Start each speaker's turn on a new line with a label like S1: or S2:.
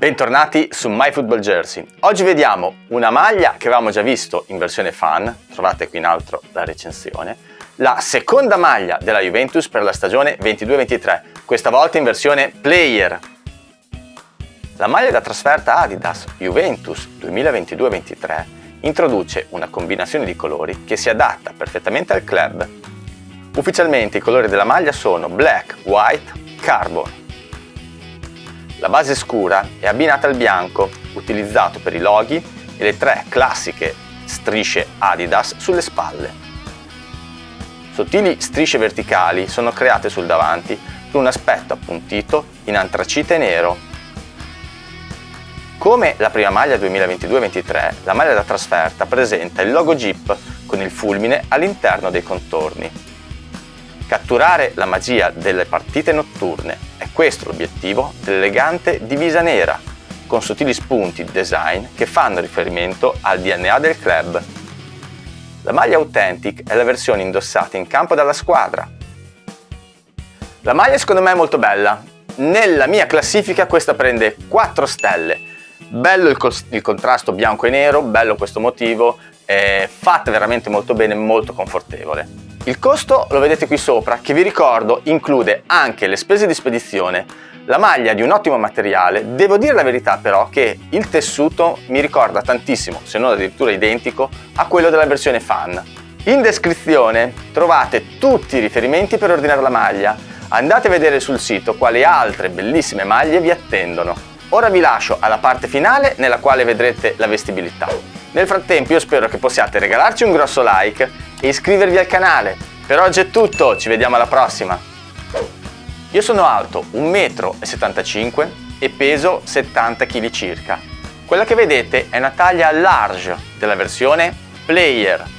S1: Bentornati su MyFootballJersey. Oggi vediamo una maglia che avevamo già visto in versione fan, trovate qui in alto la recensione, la seconda maglia della Juventus per la stagione 22-23, questa volta in versione player. La maglia da trasferta Adidas Juventus 2022-23 introduce una combinazione di colori che si adatta perfettamente al club. Ufficialmente i colori della maglia sono black, white, carbon. La base scura è abbinata al bianco, utilizzato per i loghi e le tre classiche strisce Adidas sulle spalle. Sottili strisce verticali sono create sul davanti con un aspetto appuntito in antracite nero. Come la prima maglia 2022-23, la maglia da trasferta presenta il logo Jeep con il fulmine all'interno dei contorni. Catturare la magia delle partite notturne è questo l'obiettivo dell'elegante divisa nera, con sottili spunti design che fanno riferimento al DNA del club. La maglia Authentic è la versione indossata in campo dalla squadra. La maglia secondo me è molto bella. Nella mia classifica questa prende 4 stelle. Bello il, il contrasto bianco e nero, bello questo motivo, è fatta veramente molto bene, molto confortevole. Il costo lo vedete qui sopra che vi ricordo include anche le spese di spedizione, la maglia di un ottimo materiale, devo dire la verità però che il tessuto mi ricorda tantissimo, se non addirittura identico, a quello della versione fan. In descrizione trovate tutti i riferimenti per ordinare la maglia, andate a vedere sul sito quali altre bellissime maglie vi attendono. Ora vi lascio alla parte finale nella quale vedrete la vestibilità. Nel frattempo io spero che possiate regalarci un grosso like e iscrivervi al canale. Per oggi è tutto, ci vediamo alla prossima! Io sono alto 1,75 m e peso 70 kg circa. Quella che vedete è una taglia large della versione Player